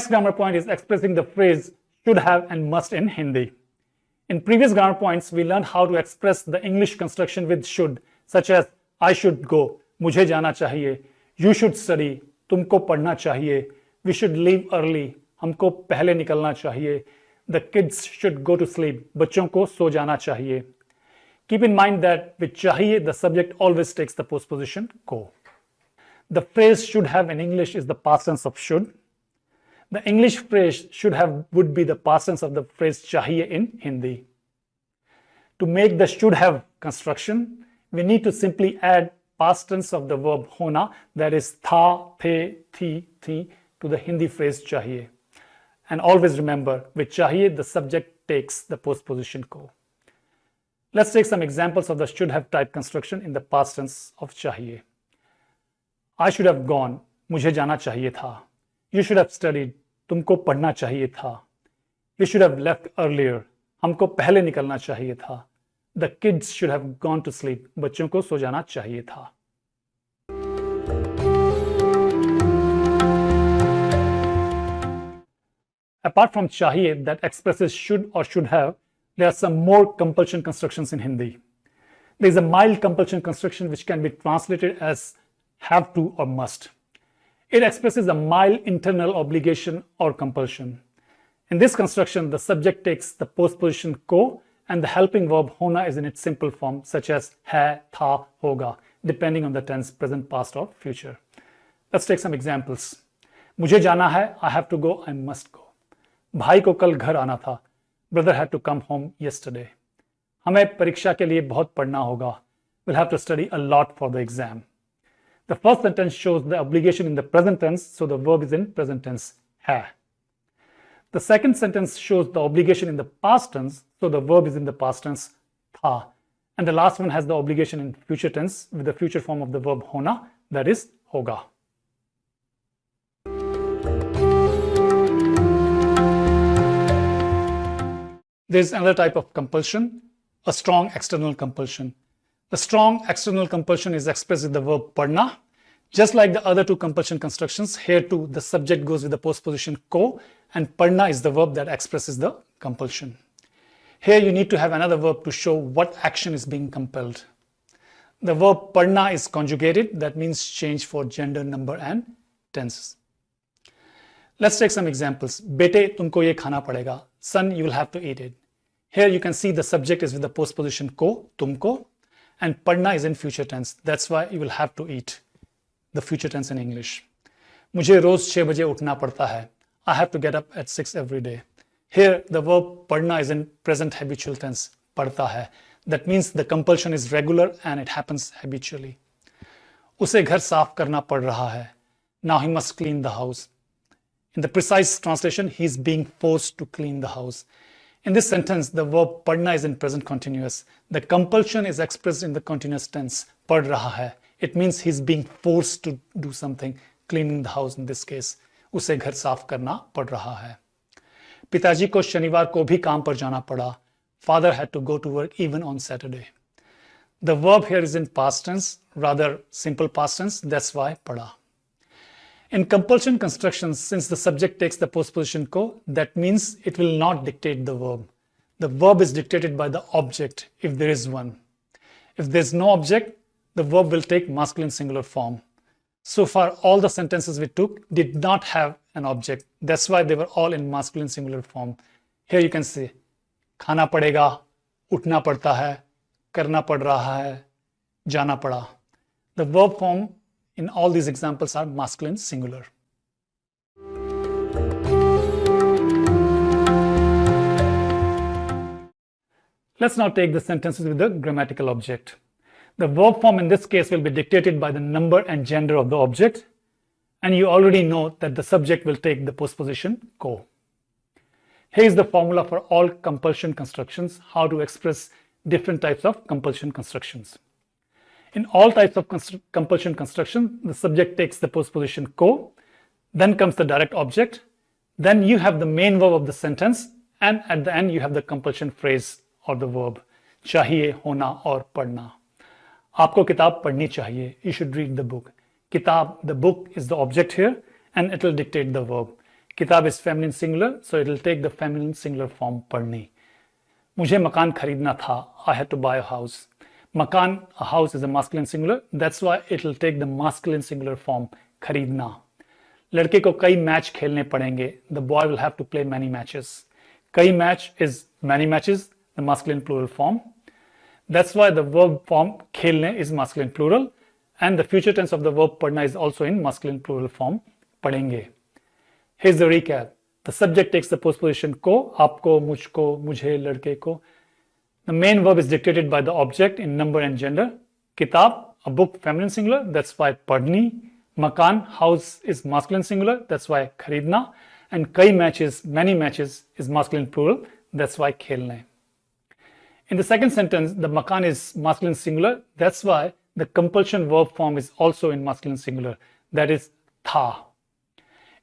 grammar point is expressing the phrase should have and must in Hindi. In previous grammar points, we learned how to express the English construction with should, such as I should go, मुझे जाना चाहिए, you should study, तुमको पढ़ना चाहिए, we should leave early, हमको पहले निकलना चाहिए, the kids should go to sleep, बच्चों को सो जाना चाहिए. Keep in mind that with chahiye, the subject always takes the postposition ko. The phrase should have in English is the past tense of should. The English phrase should have would be the past tense of the phrase chahiye in Hindi. To make the should have construction, we need to simply add past tense of the verb hona, that is tha, the, thi, thi, to the Hindi phrase chahiye. And always remember, with chahiye, the subject takes the postposition ko. Let's take some examples of the should have type construction in the past tense of chahiye. I should have gone. Mujhe jana chahiye tha. You should have studied. तुमको पढ़ना चाहिए था। We should have left earlier हमको पहले निकलना चाहिए था। The kids should have gone to sleep बच्चों को सो जाना चाहिए था। अपार्ट फ्रॉम चाहिए that express should or should have there are some more compulsion construction in Hindi the is a mild compulsion construction which can be translated as have to or must It expresses a mild internal obligation or compulsion. In this construction, the subject takes the postposition ko and the helping verb hona is in its simple form such as hai, tha, hoga, depending on the tense, present, past or future. Let's take some examples. मुझे जाना है, I have to go, I must go. भाई को कल घर आना था, brother had to come home yesterday. हमें परीक्षा के लिए बहुत पढ़ना होगा. We'll have to study a lot for the exam. The first sentence shows the obligation in the present tense, so the verb is in present tense, hai. The second sentence shows the obligation in the past tense, so the verb is in the past tense, tha. And the last one has the obligation in future tense with the future form of the verb hona, that is hoga. There's another type of compulsion, a strong external compulsion. The strong external compulsion is expressed with the verb padna. Just like the other two compulsion constructions, here too the subject goes with the postposition ko and padna is the verb that expresses the compulsion. Here you need to have another verb to show what action is being compelled. The verb padna is conjugated, that means change for gender, number and tenses. Let's take some examples. Bete, tumko ye khana padega. Son, you will have to eat it. Here you can see the subject is with the postposition ko, tumko, and padna is in future tense. That's why you will have to eat the future tense in English. मुझे रोज छह बजे उठना पड़ता है. I have to get up at 6 every day. Here the verb padna is in present habitual tense. पढ़ता है. That means the compulsion is regular and it happens habitually. उसे घर साफ करना पड़ रहा है. Now he must clean the house. In the precise translation, he is being forced to clean the house. In this sentence, the verb padna is in present continuous. The compulsion is expressed in the continuous tense, pad raha hai. It means he's being forced to do something, cleaning the house in this case. उसे घर साफ करना पड़ रहा है पिताजी को शनिवार को भी काम पर जाना पड़ा Father had to go to work even on Saturday. The verb here is in past tense, rather simple past tense, that's why pada. In compulsion constructions, since the subject takes the postposition ko, that means it will not dictate the verb. The verb is dictated by the object, if there is one. If there is no object, the verb will take masculine singular form. So far, all the sentences we took did not have an object. That's why they were all in masculine singular form. Here you can see, khana padega, utna padta hai, karna pad raha hai, jana pada. The verb form in all these examples are masculine singular. Let's now take the sentences with the grammatical object. The verb form in this case will be dictated by the number and gender of the object. And you already know that the subject will take the postposition ko. Here is the formula for all compulsion constructions, how to express different types of compulsion constructions. In all types of compulsion construction, the subject takes the postposition ko, then comes the direct object, then you have the main verb of the sentence, and at the end you have the compulsion phrase or the verb, chahiye, hona or padna. Aapko kitab padni chahiye. You should read the book. Kitab, the book is the object here, and it will dictate the verb. Kitab is feminine singular, so it will take the feminine singular form padni. Mujhe makan kharidna tha. I had to buy a house. Makan, a house, is a masculine singular. That's why it'll take the masculine singular form, kharidna. लड़के को कई match खेलने पड़ेंगे. The boy will have to play many matches कई match is many matches the masculine plural form that's why the verb form खेलने is masculine plural and the future tense of the verb पढ़ना is also in masculine plural form पढ़ेंगे his the recap the subject takes the postposition को आपको मुझको मुझे लड़के को the main verb is dictated by the object in number and gender. Kitab a book feminine singular that's why padni. Makan house is masculine singular that's why kharidna. And kai matches many matches is masculine plural that's why khelne. In the second sentence the makan is masculine singular that's why the compulsion verb form is also in masculine singular, that is tha.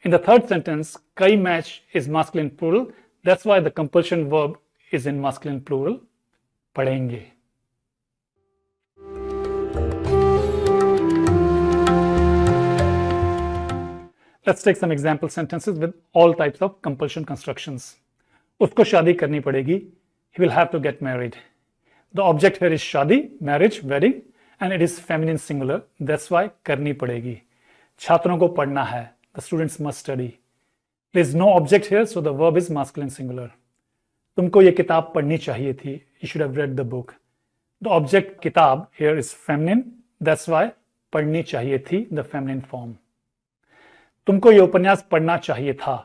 In the third sentence, kai match is masculine plural, that's why the compulsion verb is in masculine plural, padenge. Let's take some example sentences with all types of compulsion constructions. Usko shadi karni padegi. He will have to get married. The object here is shadi, marriage, wedding and it is feminine singular that's why करनी पड़ेगी छात्रों को पढ़ना है the students must study there is no object here so the verb is masculine singular तुमको ये किताब पढ़नी चाहिए थी you should have read the book the object किताब here is feminine that's why पढ़नी चाहिए थी the feminine form तुमको ये उपन्यास पढ़ना चाहिए था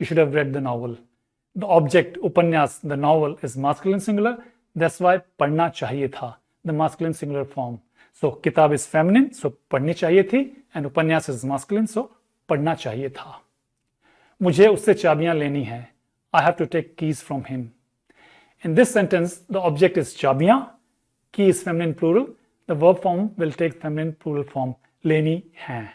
you should have read the novel the object उपन्यास the novel is masculine singular that's why पढ़ना चाहिए था the masculine singular form so kitab is feminine, so पढ़नी चाहिए थी and उपन्यास is masculine, so पढ़ना चाहिए था मुझे उससे चाबियाँ लेनी है I have to take keys from him. In this sentence, the object is chabiyan, key is feminine plural, the verb form will take feminine plural form, leni hai.